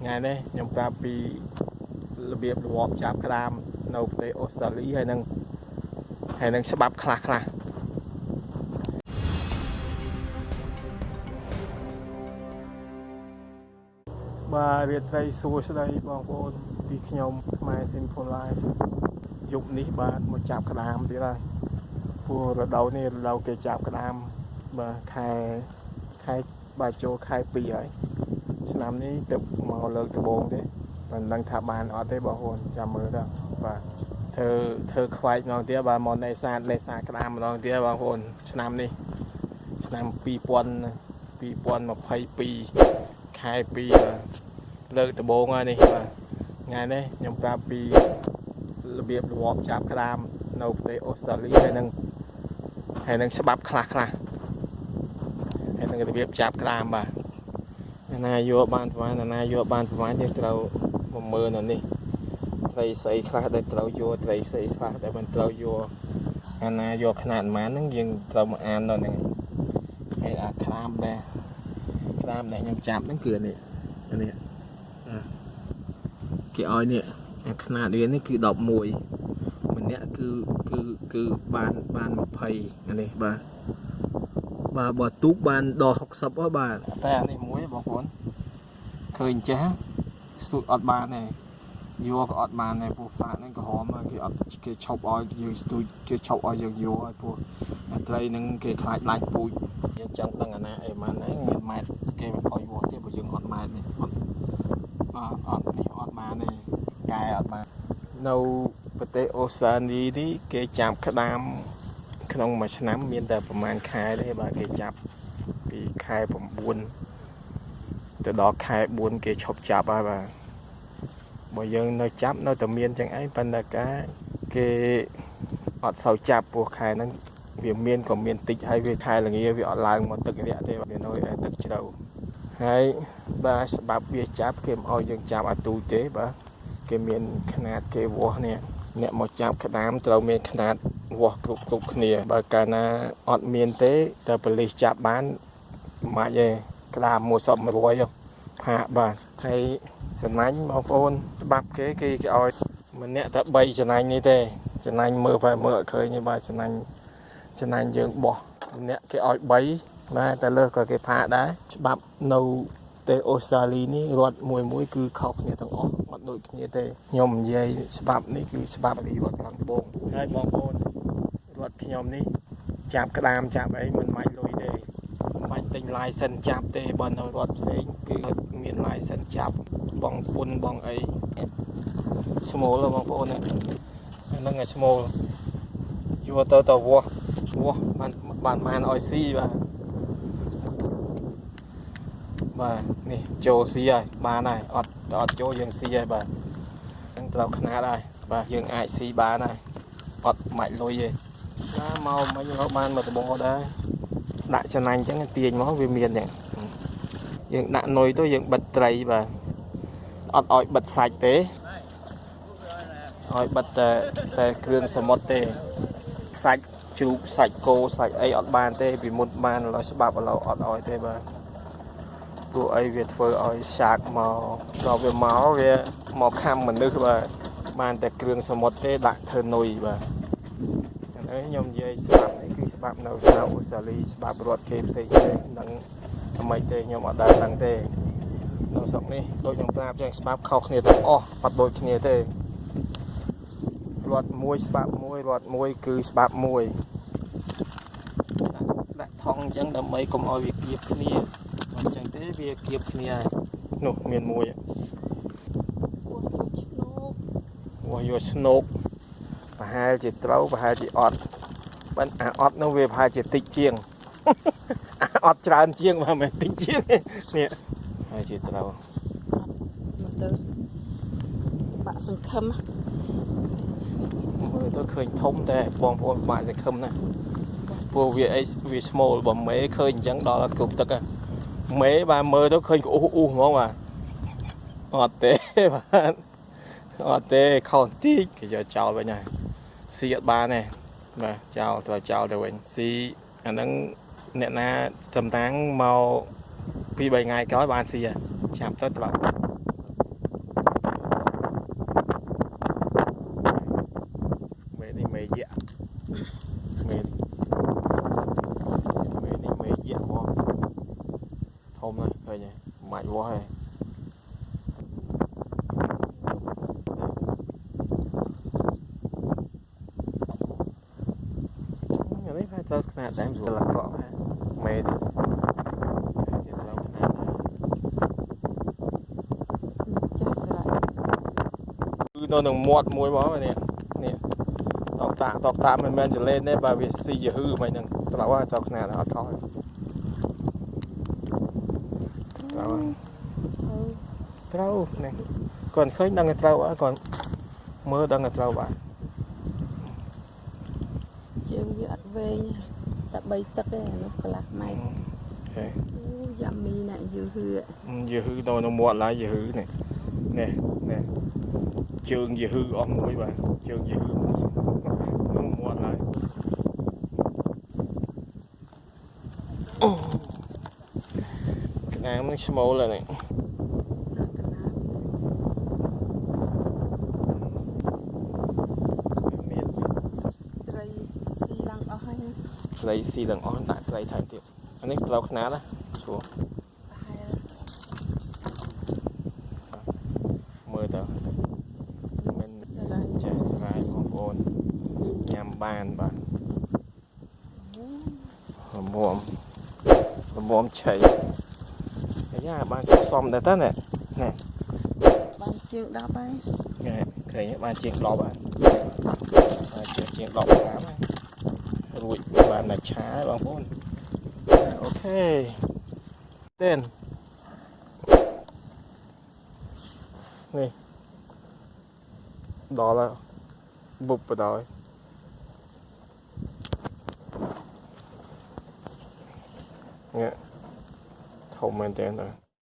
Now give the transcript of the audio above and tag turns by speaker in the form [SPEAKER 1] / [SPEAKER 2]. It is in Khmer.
[SPEAKER 1] ថ្ងៃនេះខ្ញុំប្រាប់ពីរបៀបរបបចាប់ក្តាមនៅប្រទេសអូស្ត្រាលីហើយនឹងហើយនឹងច្បាប់ខ្លះខ្លះបាទរាត្រីសួស្តីបងប្អូនពីខ្ញុំខ្មែរ Simple Life យប់នេះបាទមកចាប់ក្តាមទៀតហើយព្រោះរដូវនេះរដូវគេចាប់ក្តាមបាទខែខែបាទចូលខែ2ហើយ ឆ្នាំនេះទៅមកលើកដំបូងទេមិនដឹងថាបានអត់ទេបងប្អូនចាំមើលទៅបាទធ្វើធ្វើខ្វាចម្ដងទៀតបាទមកនេសាទនេសាទក្តាមម្ដងទៀតបងប្អូនឆ្នាំនេះឆ្នាំ2000 2022ខែ2បាទលើកដំបូងហើយនេះបាទថ្ងៃនេះខ្ញុំប្រាប់ពីរបៀបរបបចាប់ក្តាមនៅប្រទេសអូស្ត្រាលីហើយនឹងហើយនឹងច្បាប់ខ្លះខ្លះហើយនឹងរបៀបចាប់ក្តាមបាទ អាណាយកបានប្រហែលអាណាយកបានប្រហែលយើងត្រូវមកមើលនៅនេះត្រីស្អីខ្លះដែលត្រូវយកត្រីស្អីខ្លះដែលមិនត្រូវយកអាណាយកຂະຫນាតប៉ុន្មានហ្នឹងយើងត្រូវមកអាននៅហ្នឹងហើយអាក្រាមដែរក្រាមដែលខ្ញុំចាប់ហ្នឹងគឺអានេះអានេះអាគេឲ្យនេះអាຂະຫນាតវានេះគឺ11ម្នាក់គឺគឺគឺបានបាន20អានេះបាទ បាទបើទូកបានដល់60ហ៎បាទតែអានេះមួយបងប្អូនឃើញចេះស្ទូចអត់បានទេយកក៏អត់បានដែរព្រោះផ្លាកហ្នឹងក្រហមគេអត់គេឈប់ឲ្យយើងស្ទូចគេឈប់ឲ្យយើងយកឲ្យព្រោះអាត្រីហ្នឹងគេខ្លាចឡាញ់ពូជយើងចង់ដឹងអាណាអីម៉ានហ្នឹងមានម៉ែត្រគេមិនឲ្យវាស់ទេបើយើងអត់ម៉ែត្រនេះអត់អត់នេះអត់បានទេកែអត់បាននៅប្រទេសអូស្ត្រាលីនេះគេចាប់ក្តាម ក្នុងមួយឆ្នាំមានតែប្រហែលខែទេបាទគេចាប់ពីខែ9ទៅដល់ខែ4គេឈប់ចាប់ហើយបាទបើយើងនៅចាប់នៅតែមានចឹងឯងប៉ុន្តែការគេអត់សូវចាប់ពោះខែហ្នឹងវាមានក៏មានតិចហើយវាខែល្ងាវាអត់ឡើងមកទឹករាក់ទេវានៅតែទឹកជ្រៅហើយបាទច្បាប់វាចាប់គេមិនឲ្យយើងចាប់អាទូទេបាទគេមានຂະຫນាតគេវាស់នេះអ្នកមកចាប់ក្តាមត្រូវមានຂະຫນាត វាស់គ្រប់គ្រប់គ្នា បើកាលណាអត់មានទេតែប៉ូលីសចាប់បានមិនអាចទេក្តាមមួយសព100ផាកបាទហើយសំណាញ់បងប្អូនច្បាប់គេគេគេឲ្យម្នាក់តែ3ចំណាញ់នេះទេចំណាញ់មើលបែមើលអត់ឃើញទេបាទចំណាញ់ចំណាញ់យើងបោះម្នាក់គេឲ្យ3បាទតែលើសក៏គេផាកដែរច្បាប់នៅប្រទេសអូស្ត្រាលីនេះរដ្ឋមួយមួយគឺខុសគ្នាទាំងអស់អត់ដូចគ្នាទេខ្ញុំនិយាយច្បាប់នេះគឺច្បាប់ពីរដ្ឋខាងត្បូងហើយបងប្អូន រដ្ឋខ្ញុំនេះចាប់ក្តាមចាប់អីមិនមាច់លុយទេមិនបាច់ទិញ license ចាប់ទេបើនៅរដ្ឋផ្សេងគឺមាន license ចាប់បងពុនបងអីឈ្មោលបងប្អូនអាហ្នឹងឯឈ្មោលយកទៅទៅវាស់វាស់បានបានបានឲ្យស៊ីបាទបាទនេះចូលស៊ីហើយបានហើយអត់អត់ចូលយើងស៊ីហើយបាទហ្នឹងត្រូវຂະຫນាតហើយបាទយើងអាចស៊ីបានហើយអត់មាច់លុយទេ ណាមកមិញរកបានមកដបដែរដាក់ចំណាញ់អញ្ចឹងទាញមកវាមានអញ្ចឹងយើងដាក់នុយទៅយើងបិទត្រីបាទអត់ឲ្យបិទសាច់ទេឲ្យបិទតែតែគ្រឿងសមុទ្រទេសាច់ជ្រូកសាច់គោសាច់អីអត់បានទេពីមុនបានឡើយច្បាប់ឥឡូវអត់ឲ្យទេបាទព្រោះអីវាធ្វើឲ្យឆាកមកដល់វាមកវាមកខំមនុស្សបាទបានតែគ្រឿងសមុទ្រទេដាក់ធ្វើនុយបាទ ហើយខ្ញុំនិយាយច្បាប់នេះគឺច្បាប់នៅក្នុងអូស្ត្រាលីច្បាប់រដ្ឋគេផ្សេងទេនឹងអ្វីទេខ្ញុំអត់ដែរដឹងទេនៅស្រុកនេះដូចខ្ញុំប្រាប់ចឹងច្បាប់ខុសគ្នាទាំងអស់អត់ដូចគ្នាទេរដ្ឋមួយច្បាប់មួយរដ្ឋមួយគឺច្បាប់មួយដាក់ថងអញ្ចឹងដើម្បីកុំឲ្យវាគៀបគ្នាអញ្ចឹងទេវាគៀបគ្នានោះមានមួយវោះយកស្នូក ប្រហែលជាត្រូវប្រហែលជាអត់បើអាអត់នោះវាប្រហែលជាតិចជាងអាអត់ច្រើនជាងបើមិនតិចជាងនេះហើយជាត្រូវ
[SPEAKER 2] មកទៅបាក់សង្ឃឹម
[SPEAKER 1] មើលទៅឃើញធំតែបងប្អូនបាក់សង្ឃឹមណាព្រោះវាអីវាស្មូលបើមេឃើញអញ្ចឹងដល់គ្រប់ទឹកមេបាទមើលទៅឃើញក្អ៊ូអ៊ូហ្មងបាទអត់ទេបាទអត់ទេខុសតិចគេយកចោលវិញហើយ ស៊ីអត់បានទេបាទចោលត្រូវចោលទៅវិញស៊ីអាហ្នឹងអ្នកណាសំតាំងមកពី3ថ្ងៃក្រោយបានស៊ីចាប់ទៅត្បាក់មេនេះមេយៈមេនេះមេនេះមេយៈមកធំណាស់ឃើញហើយមិនអាចវាស់ទេ ហើយទៅខ្នាតដែរស្រួលអក្រក់ហើយមេទៅទៀតទៅខ្នាតដែរ
[SPEAKER 2] ចាស់ស្រ័យ
[SPEAKER 1] គឺនៅនឹងមាត់មួយមកនេះនេះតកតាតកតាមិនមែនចលេនទេបើវាស៊ីយហឺមិនហ្នឹងត្រូវហើយទៅខ្នាតអត់ខុសហើយត្រូវហើយត្រូវនេះគាត់ឃើញដឹងតែត្រូវហើយគាត់មើលដឹងតែត្រូវបាទ
[SPEAKER 2] ជើងវាអត់វែង តែ3ទឹកទេអានោះកន្លះម៉ែត្រ
[SPEAKER 1] ហេ
[SPEAKER 2] អូយ៉ាមីណាស់យូរហឿ
[SPEAKER 1] យឺហឺនៅក្នុងមាត់ឡើយយឺហឺនេះនេះនេះជើងយឺហឺអស់មួយបាទជើងយឺហឺក្នុងមាត់ឡើយអូក្តាមនឹងឈ្មោលហើយនេះមាន
[SPEAKER 2] ត្រីស៊ីឡើងអស់ហើយ
[SPEAKER 1] ត្រីស៊ីទាំងអស់ដាក់ត្រីថែមទៀតអានេះត្រូវខ្នាតណាស្រួល
[SPEAKER 2] ប្រហែល
[SPEAKER 1] មើលទៅមិន
[SPEAKER 2] ស្រ័យ
[SPEAKER 1] ចេះស្រាយបងប្អូនញ៉ាំបានបាទរមមរមមឆៃអាយ៉ាបានចុះសំដែរតើនេះ
[SPEAKER 2] បានជាង10ហើយ
[SPEAKER 1] នេះឃើញទេបានជាង10ហើយបានជាងជាង10ក្រាមហើយ រួចបានតែឆាហើយបងប្អូនអូខេទេននេះដល់ហើយបុបបដល់នេះធំមែនតើ